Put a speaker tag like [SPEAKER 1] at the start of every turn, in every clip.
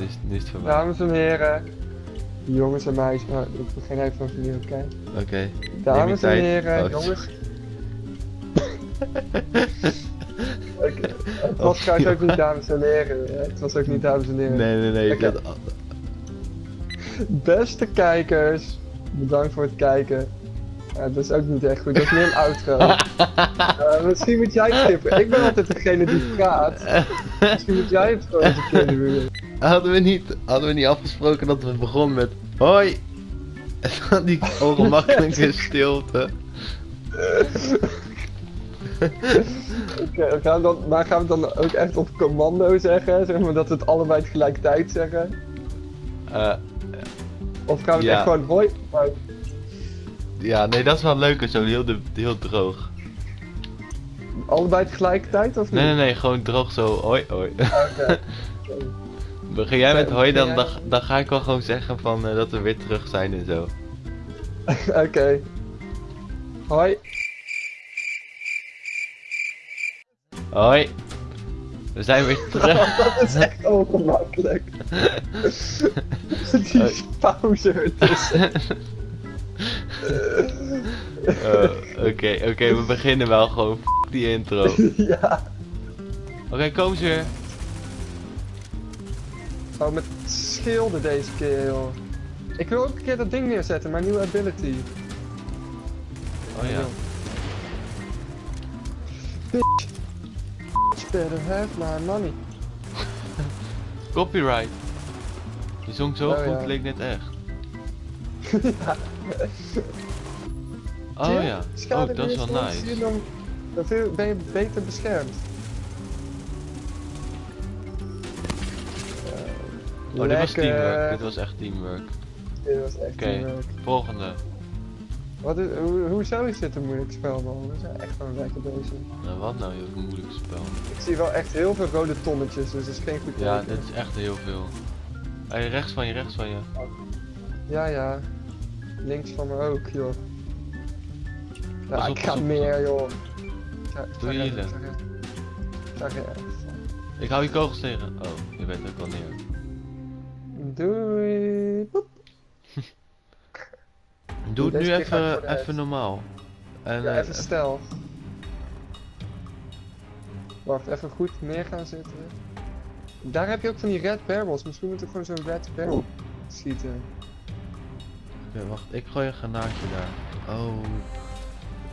[SPEAKER 1] Is, is voorbij.
[SPEAKER 2] dames en heren. Jongens en meisjes. Nou, ik begin even opnieuw, oké?
[SPEAKER 1] Oké.
[SPEAKER 2] Dames en heren,
[SPEAKER 1] Oh,
[SPEAKER 2] jongens. Het was
[SPEAKER 1] Oh,
[SPEAKER 2] ook niet dames en heren. hè. Het was ook niet dames en heren.
[SPEAKER 1] Nee, nee, nee.
[SPEAKER 2] Oké.
[SPEAKER 1] Dat,
[SPEAKER 2] Beste kijkers, bedankt voor het kijken. Ja, dat is ook niet echt goed, dat is meer een outro. Eh, misschien moet jij het skippen. Ik ben altijd degene die praat. Misschien moet jij het gewoon eens een keer doen.
[SPEAKER 1] hadden, we niet, hadden we niet afgesproken dat we begonnen met hoi? En dan die ongemakkelijke stilte.
[SPEAKER 2] Oké, we gaan dan, maar gaan we het dan ook echt op commando zeggen? Zeg maar dat we het allebei tegelijkertijd zeggen?
[SPEAKER 1] Eh,
[SPEAKER 2] Of gaan we het echt gewoon hoi?
[SPEAKER 1] Ja, nee, dat is wel leuker zo. Heel, de, heel droog.
[SPEAKER 2] Allebei tegelijkertijd of niet?
[SPEAKER 1] Nee, nee, nee. Gewoon droog zo. Hoi, hoi.
[SPEAKER 2] Oké.
[SPEAKER 1] Begin jij met hoi, dan, dan, dan ga ik wel gewoon zeggen van, eh, dat we weer terug zijn en zo.
[SPEAKER 2] Oké. Hoi.
[SPEAKER 1] Hoi. We zijn weer terug.
[SPEAKER 2] dat is echt ongemakkelijk. Die pauze ertussen.
[SPEAKER 1] Eh, Oké, oké, we beginnen wel gewoon. F die intro. Oké,
[SPEAKER 2] ja.
[SPEAKER 1] kom ze weer.
[SPEAKER 2] Oh, met schilden deze keer, joh. Ik wil ook een keer dat ding neerzetten, mijn nieuwe ability.
[SPEAKER 1] Oh ja.
[SPEAKER 2] Bitch. Bitch better have my money.
[SPEAKER 1] Copyright. Je zong zo
[SPEAKER 2] Oh,
[SPEAKER 1] goed,
[SPEAKER 2] ja.
[SPEAKER 1] leek net echt.
[SPEAKER 2] ja.
[SPEAKER 1] Oh ja. Oh, dat is wel nice.
[SPEAKER 2] Dan, dan ben je beter beschermd.
[SPEAKER 1] Oh, dit was teamwork. Dit was echt teamwork.
[SPEAKER 2] Dit was echt
[SPEAKER 1] Oké,
[SPEAKER 2] teamwork.
[SPEAKER 1] volgende.
[SPEAKER 2] Wat is, hoe, hoezo is dit een moeilijk spel, man? We zijn echt gewoon lekker bezig.
[SPEAKER 1] Nou, wat nou, heel moeilijk spel.
[SPEAKER 2] Ik zie wel echt heel veel rode tonnetjes, dus dat is geen goed
[SPEAKER 1] Ja,
[SPEAKER 2] teken.
[SPEAKER 1] dit is echt heel veel. Hey, rechts van je, rechts van je.
[SPEAKER 2] Ja, ja. Links van me ook, joh. Ja,
[SPEAKER 1] op,
[SPEAKER 2] ik ga meer, joh. Ik ik
[SPEAKER 1] Doe je healen.
[SPEAKER 2] ik. Ik.
[SPEAKER 1] Ik hou je kogels tegen. Oh, je bent ook al neer.
[SPEAKER 2] Doei.
[SPEAKER 1] Doe het nu
[SPEAKER 2] ik
[SPEAKER 1] even, even normaal. En,
[SPEAKER 2] Ja,
[SPEAKER 1] eh,
[SPEAKER 2] even stel. Wacht, even goed neer gaan zitten. Daar heb je ook van die red barrels. Misschien moeten we gewoon zo'n red barrel schieten.
[SPEAKER 1] Oké, wacht, ik gooi een granaatje daar. Oh.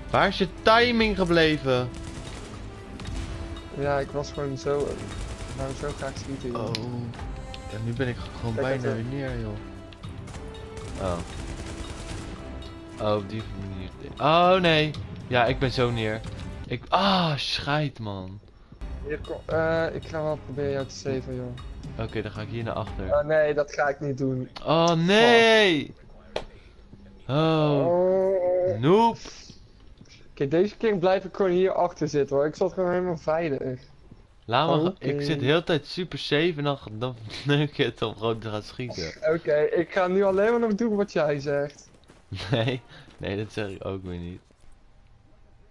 [SPEAKER 1] Waar is je timing gebleven?
[SPEAKER 2] Ja, ik was gewoon zo. Ik wou zo graag schieten. joh.
[SPEAKER 1] Oh. En nu ben ik gewoon
[SPEAKER 2] Kijk
[SPEAKER 1] bijna weer neer, joh. Oh. Oh, op die manier. Oh nee. Ja, ik ben zo neer. Ik. Ah, scheid man.
[SPEAKER 2] Hier, kom, eh, ik ga wel proberen jou te saven, joh.
[SPEAKER 1] Oké, dan ga ik hier naar achter.
[SPEAKER 2] Oh nee, dat ga ik niet doen.
[SPEAKER 1] Oh nee! Oh,
[SPEAKER 2] Oh.
[SPEAKER 1] noep.
[SPEAKER 2] Oké, deze keer blijf ik gewoon hier achter zitten hoor. Ik zat gewoon helemaal veilig.
[SPEAKER 1] Laat me.
[SPEAKER 2] Oké.
[SPEAKER 1] Ik zit de hele tijd super safe en dan, dan neuk je het om gewoon te gaan schieten.
[SPEAKER 2] Oké, ik ga nu alleen maar nog doen wat jij zegt.
[SPEAKER 1] Nee, nee, dat zeg ik ook weer niet.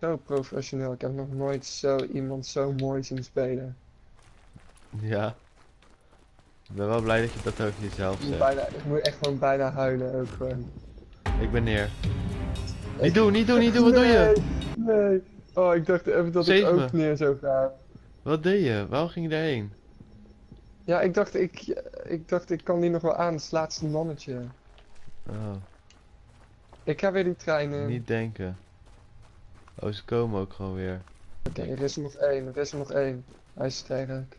[SPEAKER 2] Zo professioneel. Ik heb nog nooit zo iemand zo mooi zien spelen.
[SPEAKER 1] Ja. Ik ben wel blij dat je dat ook jezelf zegt.
[SPEAKER 2] bijna, ik moet echt gewoon bijna huilen ook gewoon.
[SPEAKER 1] Ik ben neer. Niet doen, niet doen, niet doen, wat doe je?
[SPEAKER 2] Nee, nee. Oh, ik dacht even dat ik
[SPEAKER 1] Save
[SPEAKER 2] ook
[SPEAKER 1] me.
[SPEAKER 2] neer zou gaan.
[SPEAKER 1] Wat deed je? Waarom ging je daarheen?
[SPEAKER 2] Ja, ik dacht ik, ik dacht ik kan die nog wel aan. Het laatste mannetje.
[SPEAKER 1] Oh,
[SPEAKER 2] Ik ga weer die trein in.
[SPEAKER 1] niet denken. Oh, ze komen ook gewoon weer.
[SPEAKER 2] Oké, er is er nog één. Er is er nog één. Hij is sterk.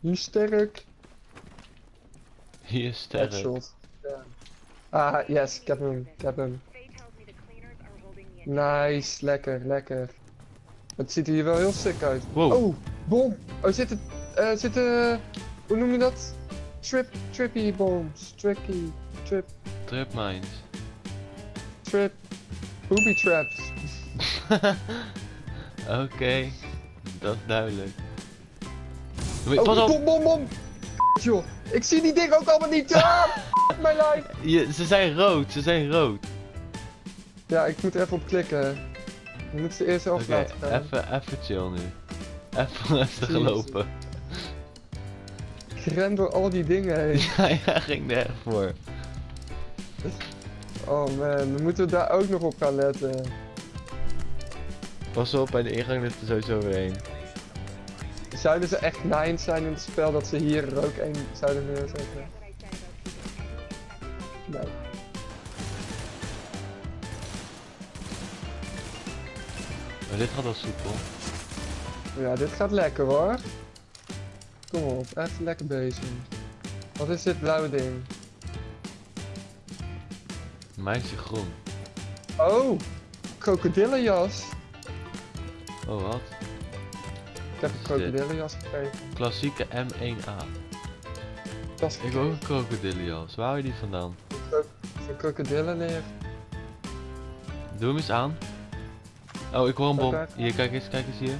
[SPEAKER 2] Hij is sterk.
[SPEAKER 1] Hier is sterk.
[SPEAKER 2] Headshot. Ah, yes, ik heb hem. Ik heb hem. Nice, lekker, lekker. Het ziet er hier wel heel sick uit.
[SPEAKER 1] Wow.
[SPEAKER 2] Oh, bom! Oh, zit het, eh, zit eh, hoe noem je dat? Trip, trippy bombs. Tricky, trip,
[SPEAKER 1] Trip mines.
[SPEAKER 2] trip, booby traps.
[SPEAKER 1] Oké, dat is duidelijk. Wait,
[SPEAKER 2] Oh,
[SPEAKER 1] pas op!
[SPEAKER 2] bom, bom, bom! Joh, ik zie die dingen ook allemaal niet. Ah, mijn lijf.
[SPEAKER 1] Je, ze zijn rood, ze zijn rood.
[SPEAKER 2] Ja, ik moet er even op klikken. Je moet ze eerst
[SPEAKER 1] Oké,
[SPEAKER 2] laten gaan.
[SPEAKER 1] even, even chill nu. Even rustig lopen.
[SPEAKER 2] Ik ren door al die dingen heen.
[SPEAKER 1] Ja, ja, ging er echt voor.
[SPEAKER 2] Oh man, dan moeten we daar ook nog op gaan letten.
[SPEAKER 1] Pas op, bij de ingang ligt er sowieso weer één.
[SPEAKER 2] Zouden ze echt nines zijn in het spel dat ze hier er ook één zouden neerzetten? Nee.
[SPEAKER 1] Maar dit gaat wel soepel.
[SPEAKER 2] Ja, dit gaat lekker hoor. Kom op, echt lekker bezig. Wat is dit blauwe ding?
[SPEAKER 1] Meisje groen.
[SPEAKER 2] Oh, krokodillenjas.
[SPEAKER 1] Oh, wat?
[SPEAKER 2] Ik heb een krokodillenjas gekregen.
[SPEAKER 1] Klassieke M1A.
[SPEAKER 2] Dat is
[SPEAKER 1] Ik wil ook een krokodillenjas. Waar hou je die vandaan?
[SPEAKER 2] een krokodillen neer.
[SPEAKER 1] Doe hem eens aan. Oh, ik hoor een bom. Hier, kijk eens, kijk eens hier.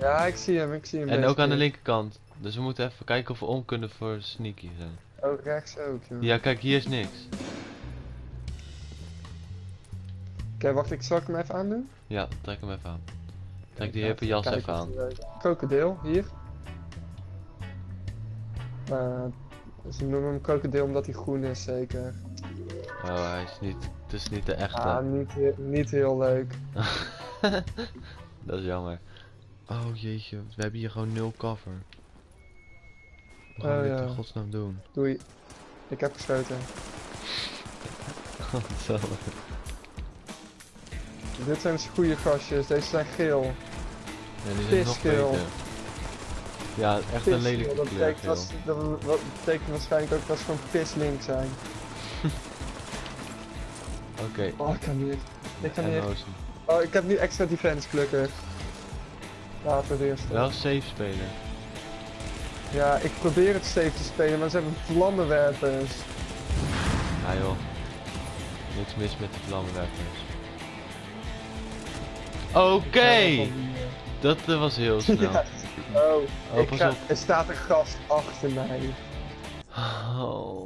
[SPEAKER 2] Ja, ik zie hem, ik zie hem.
[SPEAKER 1] En ook aan de linkerkant. Dus we moeten even kijken of we om kunnen voor sneaky zijn.
[SPEAKER 2] Oh, rechts ook, joh.
[SPEAKER 1] Ja, kijk, hier is niks.
[SPEAKER 2] Oké, wacht, ik zal ik hem even aandoen?
[SPEAKER 1] Ja, trek hem even aan. Trek die hippe jas even aan.
[SPEAKER 2] Krokodil, hier. Eh, ze noemen hem krokodil omdat hij groen is, zeker.
[SPEAKER 1] Oh, hij is niet. Het is niet de echte.
[SPEAKER 2] Ah, niet, niet heel leuk.
[SPEAKER 1] Dat is jammer. Oh jeetje, we hebben hier gewoon nul cover. Wat gaan
[SPEAKER 2] Oh,
[SPEAKER 1] we dit
[SPEAKER 2] ja.
[SPEAKER 1] in godsnaam doen?
[SPEAKER 2] Doei. Ik heb geschoten.
[SPEAKER 1] Zo.
[SPEAKER 2] Dit zijn dus goede gastjes, deze zijn geel.
[SPEAKER 1] Ja, die zijn nog beter. Ja, echt een lelijke
[SPEAKER 2] dat
[SPEAKER 1] kleur
[SPEAKER 2] betekent, dat, dat, dat betekent waarschijnlijk ook dat ze gewoon pislink zijn.
[SPEAKER 1] Oké.
[SPEAKER 2] Oh, ik kan niet. Ik kan niet. Oh, ik heb nu extra defense gelukkig. Laten we het eerst.
[SPEAKER 1] Wel safe spelen.
[SPEAKER 2] Ja, ik probeer het safe te spelen, maar ze hebben vlammenwerpers.
[SPEAKER 1] Ja joh. Niks mis met de vlammenwerpers. Oké! Dat eh, was heel snel.
[SPEAKER 2] Ja. Oh,
[SPEAKER 1] Oh,
[SPEAKER 2] ik ga- er staat een gast achter mij.
[SPEAKER 1] Oh.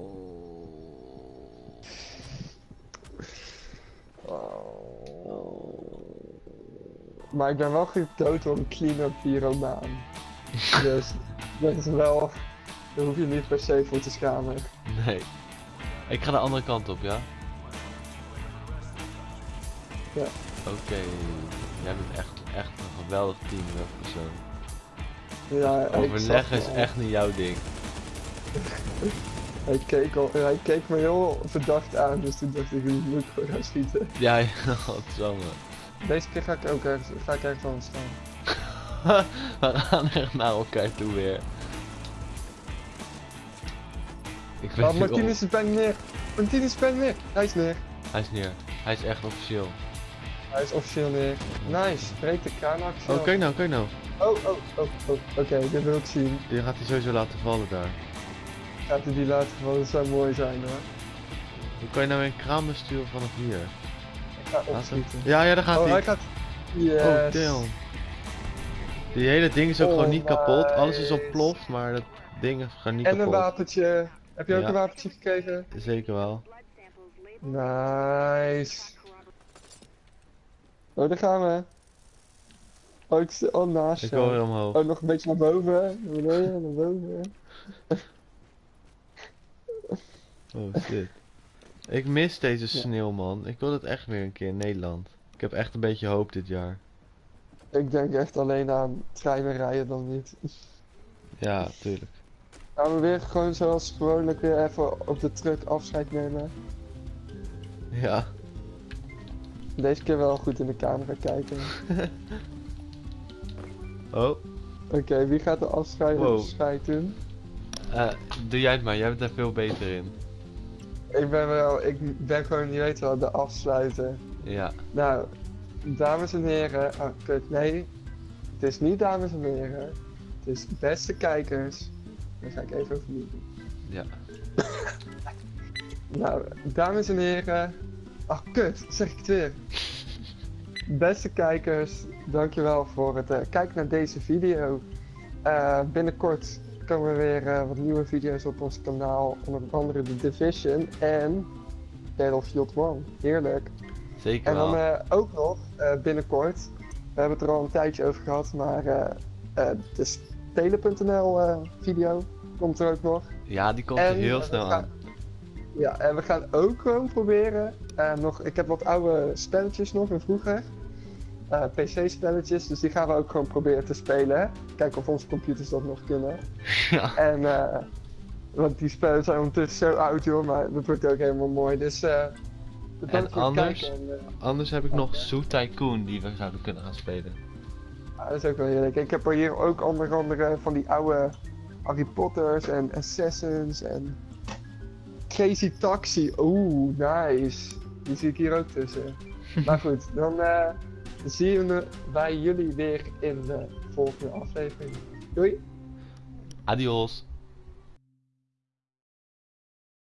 [SPEAKER 2] Oh. Maar ik ben wel gedood door een clean-up pyromaan. dus dat is wel... Daar hoef je niet per se voor te schamen.
[SPEAKER 1] Nee. Ik ga de andere kant op, ja?
[SPEAKER 2] Ja.
[SPEAKER 1] Oké. Jij bent echt, echt een geweldig teamwork persoon.
[SPEAKER 2] Ja, ik
[SPEAKER 1] Overleg
[SPEAKER 2] zag
[SPEAKER 1] is echt niet jouw ding.
[SPEAKER 2] Hij keek, al, hij keek me heel verdacht aan, dus toen dacht ik, nu moet ik gewoon gaan schieten.
[SPEAKER 1] Ja, godsamme.
[SPEAKER 2] Deze keer ga ik ook ergens, ga ik ergens anders staan.
[SPEAKER 1] We gaan echt naar elkaar toe weer. Ik weet
[SPEAKER 2] Oh,
[SPEAKER 1] niet
[SPEAKER 2] Martinez is bijna neer. Martinez is bijna neer. Hij is neer.
[SPEAKER 1] Hij is neer. Hij is echt officieel.
[SPEAKER 2] Hij is officieel neer. Nice, breek de kraanactie
[SPEAKER 1] Oh, kijk nou, kijk nou.
[SPEAKER 2] Oh, oh, oh, oh. Oké, dit wil ik zien.
[SPEAKER 1] Die gaat hij sowieso laten vallen daar.
[SPEAKER 2] Gaat hij die laten vallen, dat zou mooi zijn hoor.
[SPEAKER 1] Hoe kan je nou een kraan besturen vanaf hier?
[SPEAKER 2] Ik ga opschieten.
[SPEAKER 1] Ja, ja, daar gaat
[SPEAKER 2] Oh,
[SPEAKER 1] hij.
[SPEAKER 2] hij gaat... Yes.
[SPEAKER 1] Oh, damn. Die hele ding is ook
[SPEAKER 2] Oh,
[SPEAKER 1] gewoon niet kapot. Alles is ontploft, maar dat ding is gewoon niet
[SPEAKER 2] En een
[SPEAKER 1] kapot.
[SPEAKER 2] wapentje. Heb je ook
[SPEAKER 1] Ja.
[SPEAKER 2] een wapentje gekregen?
[SPEAKER 1] Zeker wel.
[SPEAKER 2] Nice. Oh, daar gaan we. Oh, ik sta oh, naast
[SPEAKER 1] Ik wil weer omhoog.
[SPEAKER 2] Oh, nog een beetje naar boven. Naar beneden, naar boven.
[SPEAKER 1] Oh shit. Ik mis deze sneeuw, man. Ik wil het echt weer een keer in Nederland. Ik heb echt een beetje hoop dit jaar.
[SPEAKER 2] Ik denk echt alleen aan treinen rijden dan niet.
[SPEAKER 1] Ja, tuurlijk.
[SPEAKER 2] Gaan we weer gewoon zoals gewoonlijk weer even op de truck afscheid nemen.
[SPEAKER 1] Ja.
[SPEAKER 2] Deze keer wel goed in de camera kijken.
[SPEAKER 1] Oh,
[SPEAKER 2] Oké, wie gaat de afscheid,
[SPEAKER 1] Wow.
[SPEAKER 2] afscheid doen?
[SPEAKER 1] eh, doe jij het maar. Jij bent daar veel beter in.
[SPEAKER 2] Ik ben wel, ik ben gewoon, je weet wel, de afsluiten.
[SPEAKER 1] Ja.
[SPEAKER 2] Nou, dames en heren, oh kut, nee. Het is niet dames en heren. Het is beste kijkers. Dan ga ik even overnieuw doen.
[SPEAKER 1] Ja.
[SPEAKER 2] Nou, dames en heren. Ach kut, zeg ik het weer. Beste kijkers, dankjewel voor het eh, kijken naar deze video. Eh, binnenkort komen er weer eh, wat nieuwe video's op ons kanaal. Onder andere The Division en Battlefield 1. Heerlijk.
[SPEAKER 1] Zeker
[SPEAKER 2] En dan
[SPEAKER 1] wel.
[SPEAKER 2] ook nog binnenkort, we hebben het er al een tijdje over gehad, maar de Spelen.nl video. komt er ook nog.
[SPEAKER 1] Ja, die komt
[SPEAKER 2] En,
[SPEAKER 1] heel snel
[SPEAKER 2] we gaan-
[SPEAKER 1] aan.
[SPEAKER 2] Ja, en we gaan ook gewoon proberen. Eh, nog, ik heb wat oude spelletjes nog van vroeger. Eh, PC-spelletjes, dus die gaan we ook gewoon proberen te spelen. Kijken of onze computers dat nog kunnen.
[SPEAKER 1] Ja.
[SPEAKER 2] En, eh, want die spellen zijn ondertussen zo oud, joh, maar dat wordt ook helemaal mooi. Dus,
[SPEAKER 1] anders?
[SPEAKER 2] En, eh,
[SPEAKER 1] Anders heb ik nog Zoo Tycoon die we zouden kunnen gaan spelen.
[SPEAKER 2] ah, dat is ook wel heerlijk. Ik heb er hier ook onder andere van die oude Harry Potters en Assassins en Crazy Taxi. Oeh, nice. Die zie ik hier ook tussen. maar goed, dan eh, zien we wij jullie weer in de volgende aflevering. Doei!
[SPEAKER 1] Adios.